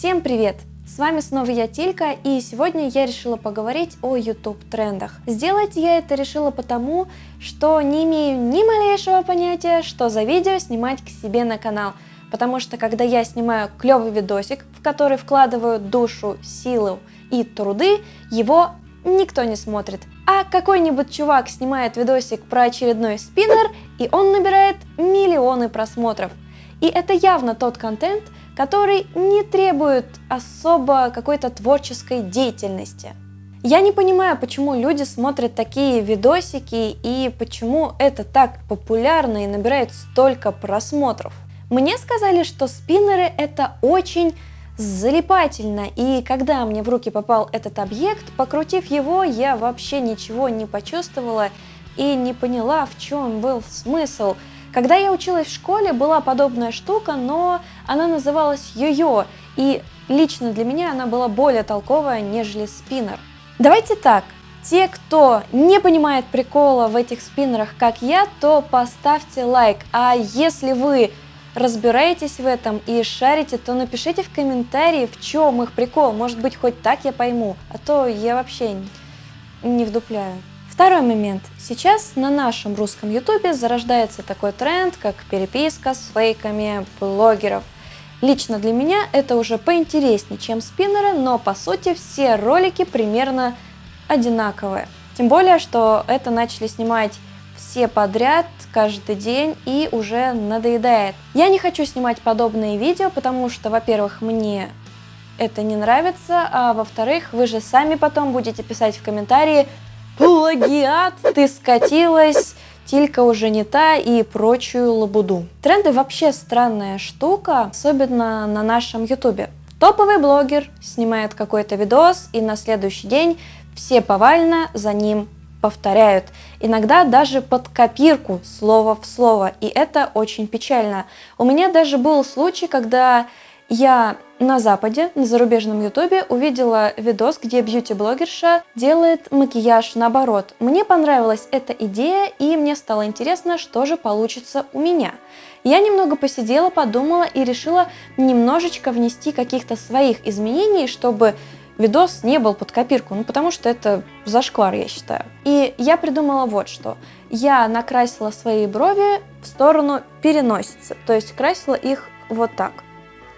Всем привет! С вами снова я Тилька, и сегодня я решила поговорить о YouTube трендах. Сделать я это решила потому, что не имею ни малейшего понятия, что за видео снимать к себе на канал. Потому что когда я снимаю клевый видосик, в который вкладываю душу, силу и труды, его никто не смотрит. А какой-нибудь чувак снимает видосик про очередной спиннер, и он набирает миллионы просмотров. И это явно тот контент, который не требует особо какой-то творческой деятельности. Я не понимаю, почему люди смотрят такие видосики и почему это так популярно и набирает столько просмотров. Мне сказали, что спиннеры это очень залипательно, и когда мне в руки попал этот объект, покрутив его, я вообще ничего не почувствовала и не поняла, в чем был смысл – когда я училась в школе, была подобная штука, но она называлась йо-йо, и лично для меня она была более толковая, нежели спиннер. Давайте так, те, кто не понимает прикола в этих спиннерах, как я, то поставьте лайк, а если вы разбираетесь в этом и шарите, то напишите в комментарии, в чем их прикол, может быть хоть так я пойму, а то я вообще не вдупляю. Второй момент. Сейчас на нашем русском ютубе зарождается такой тренд, как переписка с фейками блогеров. Лично для меня это уже поинтереснее, чем спиннеры, но по сути все ролики примерно одинаковые. Тем более, что это начали снимать все подряд, каждый день и уже надоедает. Я не хочу снимать подобные видео, потому что, во-первых, мне это не нравится, а во-вторых, вы же сами потом будете писать в комментарии, плагиат, ты скатилась, Тилька уже не та и прочую лабуду. Тренды вообще странная штука, особенно на нашем ютубе. Топовый блогер снимает какой-то видос, и на следующий день все повально за ним повторяют. Иногда даже под копирку, слово в слово, и это очень печально. У меня даже был случай, когда я на Западе, на зарубежном ютубе, увидела видос, где бьюти-блогерша делает макияж наоборот. Мне понравилась эта идея, и мне стало интересно, что же получится у меня. Я немного посидела, подумала и решила немножечко внести каких-то своих изменений, чтобы видос не был под копирку, ну потому что это зашквар, я считаю. И я придумала вот что. Я накрасила свои брови в сторону переносицы, то есть красила их вот так.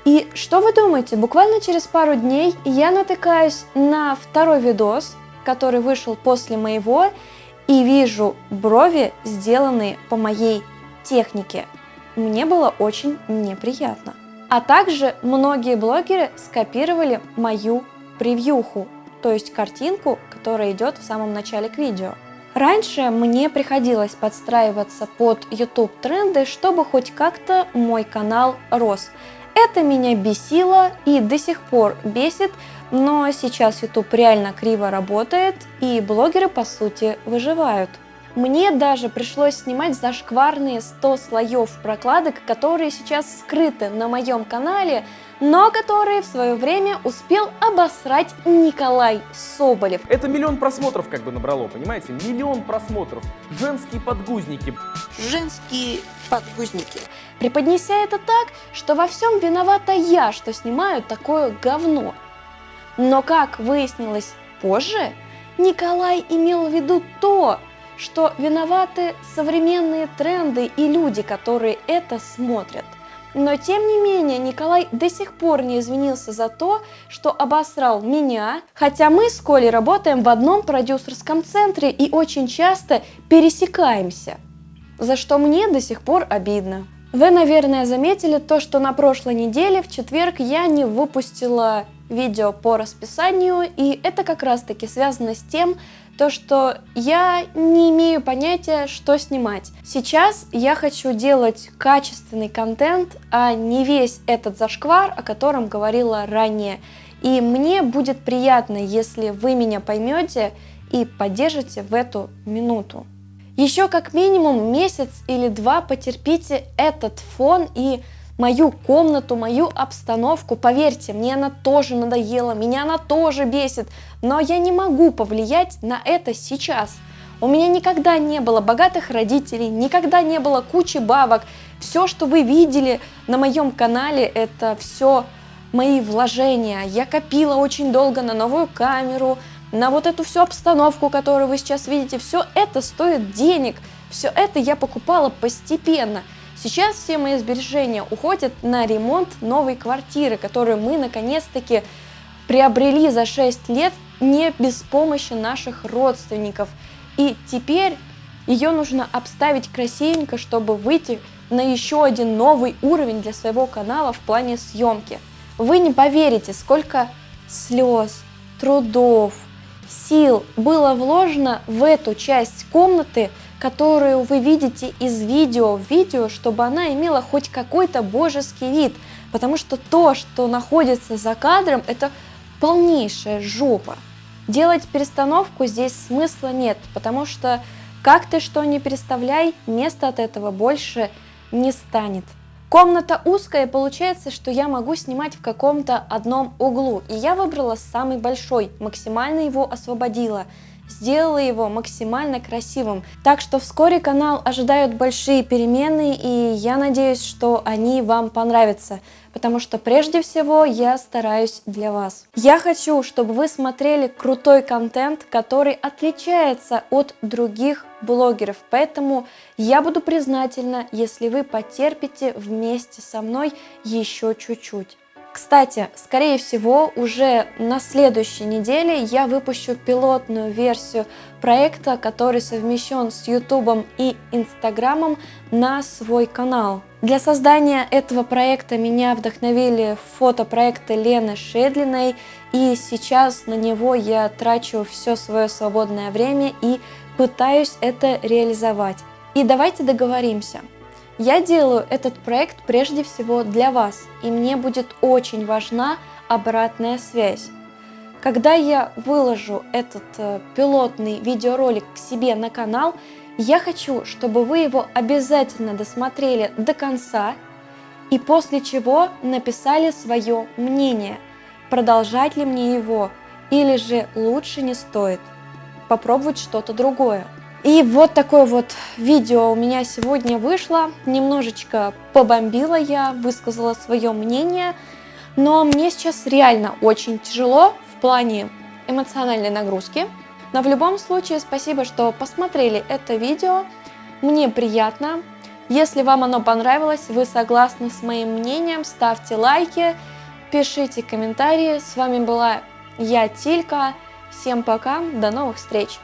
И что вы думаете, буквально через пару дней я натыкаюсь на второй видос, который вышел после моего, и вижу брови, сделанные по моей технике. Мне было очень неприятно. А также многие блогеры скопировали мою превьюху, то есть картинку, которая идет в самом начале к видео. Раньше мне приходилось подстраиваться под YouTube тренды, чтобы хоть как-то мой канал рос. Это меня бесило и до сих пор бесит, но сейчас YouTube реально криво работает и блогеры по сути выживают. Мне даже пришлось снимать зашкварные 100 слоев прокладок, которые сейчас скрыты на моем канале, но которые в свое время успел обосрать Николай Соболев. Это миллион просмотров как бы набрало, понимаете? Миллион просмотров. Женские подгузники. Женские подгузники. Преподнеся это так, что во всем виновата я, что снимаю такое говно. Но как выяснилось позже, Николай имел в виду то, что виноваты современные тренды и люди, которые это смотрят. Но тем не менее Николай до сих пор не извинился за то, что обосрал меня, хотя мы с Колей работаем в одном продюсерском центре и очень часто пересекаемся, за что мне до сих пор обидно. Вы, наверное, заметили то, что на прошлой неделе в четверг я не выпустила видео по расписанию, и это как раз таки связано с тем, то, что я не имею понятия, что снимать. Сейчас я хочу делать качественный контент, а не весь этот зашквар, о котором говорила ранее. И мне будет приятно, если вы меня поймете и поддержите в эту минуту. Еще как минимум месяц или два потерпите этот фон и мою комнату, мою обстановку. Поверьте, мне она тоже надоела, меня она тоже бесит, но я не могу повлиять на это сейчас. У меня никогда не было богатых родителей, никогда не было кучи бабок. Все, что вы видели на моем канале, это все мои вложения. Я копила очень долго на новую камеру, на вот эту всю обстановку, которую вы сейчас видите. Все это стоит денег. Все это я покупала постепенно. Сейчас все мои сбережения уходят на ремонт новой квартиры, которую мы наконец-таки приобрели за 6 лет не без помощи наших родственников. И теперь ее нужно обставить красивенько, чтобы выйти на еще один новый уровень для своего канала в плане съемки. Вы не поверите, сколько слез, трудов, сил было вложено в эту часть комнаты, которую вы видите из видео в видео, чтобы она имела хоть какой-то божеский вид. Потому что то, что находится за кадром, это полнейшая жопа. Делать перестановку здесь смысла нет, потому что как ты что не переставляй, места от этого больше не станет. Комната узкая, получается, что я могу снимать в каком-то одном углу. И я выбрала самый большой, максимально его освободила. Сделала его максимально красивым. Так что вскоре канал ожидают большие перемены, и я надеюсь, что они вам понравятся потому что прежде всего я стараюсь для вас. Я хочу, чтобы вы смотрели крутой контент, который отличается от других блогеров, поэтому я буду признательна, если вы потерпите вместе со мной еще чуть-чуть. Кстати, скорее всего, уже на следующей неделе я выпущу пилотную версию проекта, который совмещен с YouTube и Инстаграмом на свой канал. Для создания этого проекта меня вдохновили фотопроекты Лены Шедлиной, и сейчас на него я трачу все свое свободное время и пытаюсь это реализовать. И давайте договоримся – я делаю этот проект прежде всего для вас, и мне будет очень важна обратная связь. Когда я выложу этот э, пилотный видеоролик к себе на канал, я хочу, чтобы вы его обязательно досмотрели до конца и после чего написали свое мнение, продолжать ли мне его или же лучше не стоит попробовать что-то другое. И вот такое вот видео у меня сегодня вышло. Немножечко побомбила я, высказала свое мнение. Но мне сейчас реально очень тяжело в плане эмоциональной нагрузки. Но в любом случае спасибо, что посмотрели это видео. Мне приятно. Если вам оно понравилось, вы согласны с моим мнением, ставьте лайки, пишите комментарии. С вами была я, Тилька. Всем пока, до новых встреч!